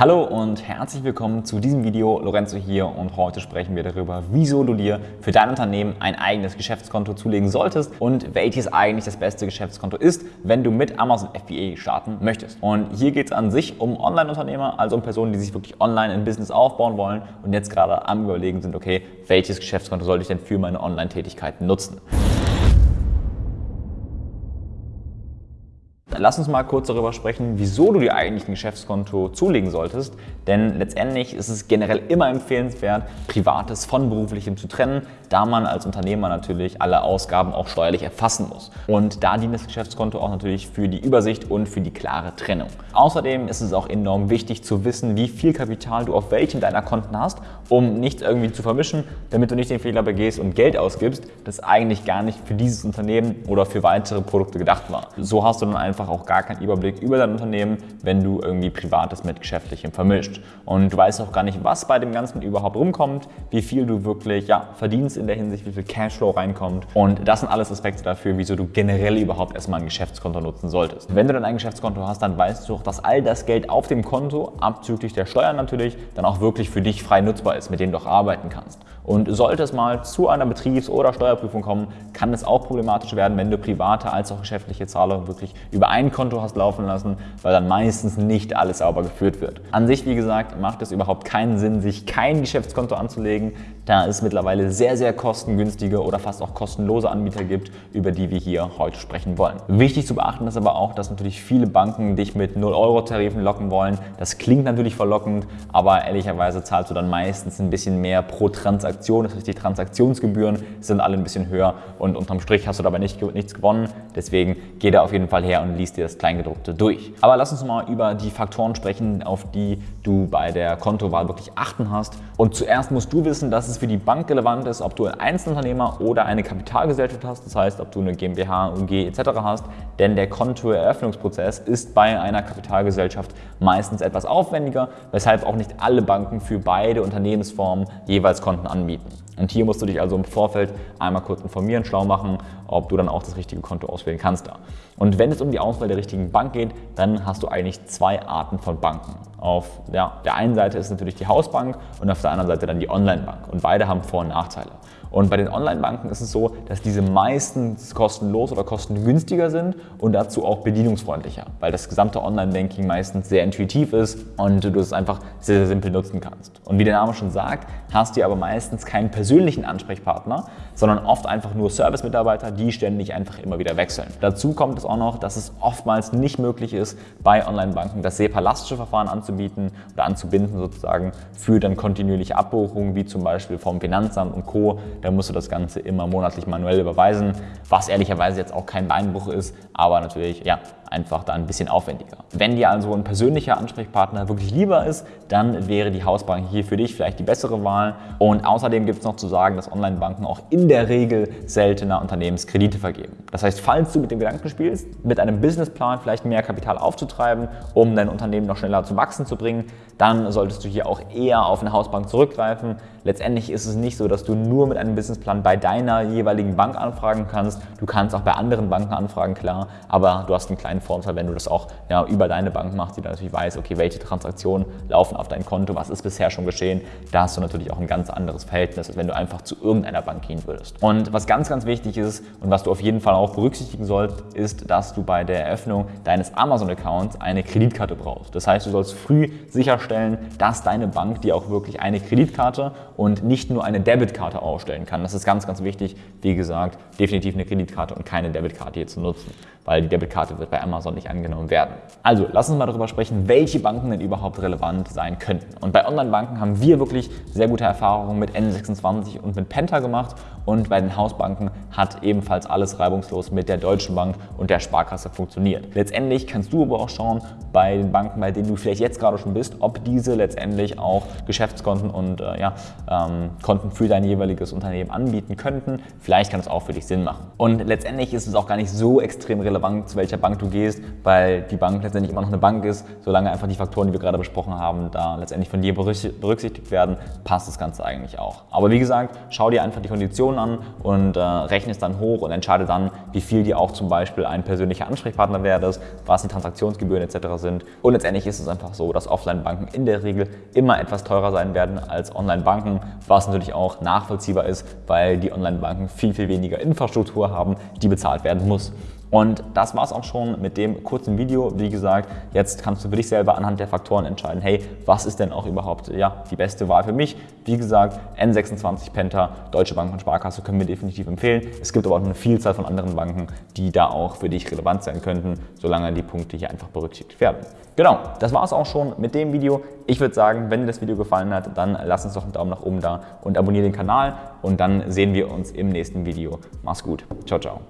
Hallo und herzlich willkommen zu diesem Video. Lorenzo hier und heute sprechen wir darüber, wieso du dir für dein Unternehmen ein eigenes Geschäftskonto zulegen solltest und welches eigentlich das beste Geschäftskonto ist, wenn du mit Amazon FBA starten möchtest. Und hier geht es an sich um Online-Unternehmer, also um Personen, die sich wirklich online ein Business aufbauen wollen und jetzt gerade am überlegen sind, okay, welches Geschäftskonto sollte ich denn für meine Online-Tätigkeiten nutzen. Lass uns mal kurz darüber sprechen, wieso du dir eigentlich ein Geschäftskonto zulegen solltest. Denn letztendlich ist es generell immer empfehlenswert, Privates von Beruflichem zu trennen, da man als Unternehmer natürlich alle Ausgaben auch steuerlich erfassen muss. Und da dient das Geschäftskonto auch natürlich für die Übersicht und für die klare Trennung. Außerdem ist es auch enorm wichtig zu wissen, wie viel Kapital du auf welchen deiner Konten hast, um nichts irgendwie zu vermischen, damit du nicht den Fehler begehst und Geld ausgibst, das eigentlich gar nicht für dieses Unternehmen oder für weitere Produkte gedacht war. So hast du dann einfach auch gar keinen Überblick über dein Unternehmen, wenn du irgendwie Privates mit Geschäftlichem vermischt. Und du weißt auch gar nicht, was bei dem Ganzen überhaupt rumkommt, wie viel du wirklich ja, verdienst in der Hinsicht, wie viel Cashflow reinkommt. Und das sind alles Aspekte dafür, wieso du generell überhaupt erstmal ein Geschäftskonto nutzen solltest. Wenn du dann ein Geschäftskonto hast, dann weißt du auch, dass all das Geld auf dem Konto, abzüglich der Steuern natürlich, dann auch wirklich für dich frei nutzbar ist, mit dem du auch arbeiten kannst. Und sollte es mal zu einer Betriebs- oder Steuerprüfung kommen, kann es auch problematisch werden, wenn du private als auch geschäftliche Zahlungen wirklich über ein Konto hast laufen lassen, weil dann meistens nicht alles sauber geführt wird. An sich, wie gesagt, macht es überhaupt keinen Sinn, sich kein Geschäftskonto anzulegen, da es mittlerweile sehr, sehr kostengünstige oder fast auch kostenlose Anbieter gibt, über die wir hier heute sprechen wollen. Wichtig zu beachten ist aber auch, dass natürlich viele Banken dich mit 0-Euro-Tarifen locken wollen. Das klingt natürlich verlockend, aber ehrlicherweise zahlst du dann meistens ein bisschen mehr pro Transaktion. Das heißt, die Transaktionsgebühren sind alle ein bisschen höher und unterm Strich hast du dabei nicht, nichts gewonnen. Deswegen geh da auf jeden Fall her und liest dir das Kleingedruckte durch. Aber lass uns mal über die Faktoren sprechen, auf die du bei der Kontowahl wirklich achten hast. Und zuerst musst du wissen, dass es für die Bank relevant ist, ob du ein Einzelunternehmer oder eine Kapitalgesellschaft hast, das heißt, ob du eine GmbH, UG etc. hast, denn der Kontoeröffnungsprozess ist bei einer Kapitalgesellschaft meistens etwas aufwendiger, weshalb auch nicht alle Banken für beide Unternehmensformen jeweils Konten anbieten. Und hier musst du dich also im Vorfeld einmal kurz informieren, schlau machen, ob du dann auch das richtige Konto auswählen kannst da. Und wenn es um die Auswahl der richtigen Bank geht, dann hast du eigentlich zwei Arten von Banken. Auf ja, der einen Seite ist natürlich die Hausbank und auf der anderen Seite dann die Online-Bank. Und beide haben Vor- und Nachteile. Und bei den Online-Banken ist es so, dass diese meistens kostenlos oder kostengünstiger sind und dazu auch bedienungsfreundlicher, weil das gesamte Online-Banking meistens sehr intuitiv ist und du es einfach sehr, sehr simpel nutzen kannst. Und wie der Name schon sagt, hast du aber meistens keinen persönlichen Ansprechpartner, sondern oft einfach nur Service-Mitarbeiter, die ständig einfach immer wieder wechseln. Dazu kommt es auch noch, dass es oftmals nicht möglich ist, bei Online-Banken das SEPA-lastische Verfahren anzubieten oder anzubinden sozusagen für dann kontinuierliche Abbuchungen, wie zum Beispiel vom Finanzamt und Co., dann musst du das Ganze immer monatlich manuell überweisen, was ehrlicherweise jetzt auch kein Beinbruch ist, aber natürlich ja, einfach da ein bisschen aufwendiger. Wenn dir also ein persönlicher Ansprechpartner wirklich lieber ist, dann wäre die Hausbank hier für dich vielleicht die bessere Wahl. Und außerdem gibt es noch zu sagen, dass Online-Banken auch in der Regel seltener Unternehmenskredite vergeben. Das heißt, falls du mit dem Gedanken spielst, mit einem Businessplan vielleicht mehr Kapital aufzutreiben, um dein Unternehmen noch schneller zu wachsen zu bringen, dann solltest du hier auch eher auf eine Hausbank zurückgreifen. Letztendlich ist es nicht so, dass du nur mit einem Businessplan bei deiner jeweiligen Bank anfragen kannst. Du kannst auch bei anderen Banken anfragen, klar, aber du hast einen kleinen Vorteil, wenn du das auch ja, über deine Bank machst, die dann natürlich weiß, okay, welche Transaktionen laufen auf dein Konto, was ist bisher schon geschehen. Da hast du natürlich auch ein ganz anderes Verhältnis, als wenn du einfach zu irgendeiner Bank gehen würdest. Und was ganz, ganz wichtig ist und was du auf jeden Fall auch berücksichtigen sollst, ist, dass du bei der Eröffnung deines Amazon-Accounts eine Kreditkarte brauchst. Das heißt, du sollst früh sicherstellen, dass deine Bank dir auch wirklich eine Kreditkarte und nicht nur eine Debitkarte ausstellen kann. Das ist ganz, ganz wichtig. Wie gesagt, definitiv eine Kreditkarte und keine Debitkarte hier zu nutzen, weil die Debitkarte wird bei Amazon nicht angenommen werden. Also, lass uns mal darüber sprechen, welche Banken denn überhaupt relevant sein könnten. Und bei Online-Banken haben wir wirklich sehr gute Erfahrungen mit N26 und mit Penta gemacht und bei den Hausbanken hat ebenfalls alles reibungslos mit der Deutschen Bank und der Sparkasse funktioniert. Letztendlich kannst du aber auch schauen, bei den Banken, bei denen du vielleicht jetzt gerade schon bist, ob diese letztendlich auch Geschäftskonten und äh, ja, ähm, Konten für dein jeweiliges Unternehmen anbieten könnten. Vielleicht kann es auch für dich Sinn machen. Und letztendlich ist es auch gar nicht so extrem relevant, zu welcher Bank du gehst gehst, weil die Bank letztendlich immer noch eine Bank ist. Solange einfach die Faktoren, die wir gerade besprochen haben, da letztendlich von dir berücksichtigt werden, passt das Ganze eigentlich auch. Aber wie gesagt, schau dir einfach die Konditionen an und äh, rechne es dann hoch und entscheide dann, wie viel dir auch zum Beispiel ein persönlicher Ansprechpartner wert ist, was die Transaktionsgebühren etc. sind. Und letztendlich ist es einfach so, dass Offline-Banken in der Regel immer etwas teurer sein werden als Online-Banken, was natürlich auch nachvollziehbar ist, weil die Online-Banken viel, viel weniger Infrastruktur haben, die bezahlt werden muss. Und das war es auch schon mit dem kurzen Video. Wie gesagt, jetzt kannst du für dich selber anhand der Faktoren entscheiden, hey, was ist denn auch überhaupt ja, die beste Wahl für mich? Wie gesagt, N26 Penta, Deutsche Bank und Sparkasse können wir definitiv empfehlen. Es gibt aber auch eine Vielzahl von anderen Banken, die da auch für dich relevant sein könnten, solange die Punkte hier einfach berücksichtigt werden. Genau, das war es auch schon mit dem Video. Ich würde sagen, wenn dir das Video gefallen hat, dann lass uns doch einen Daumen nach oben da und abonniere den Kanal und dann sehen wir uns im nächsten Video. Mach's gut. Ciao, ciao.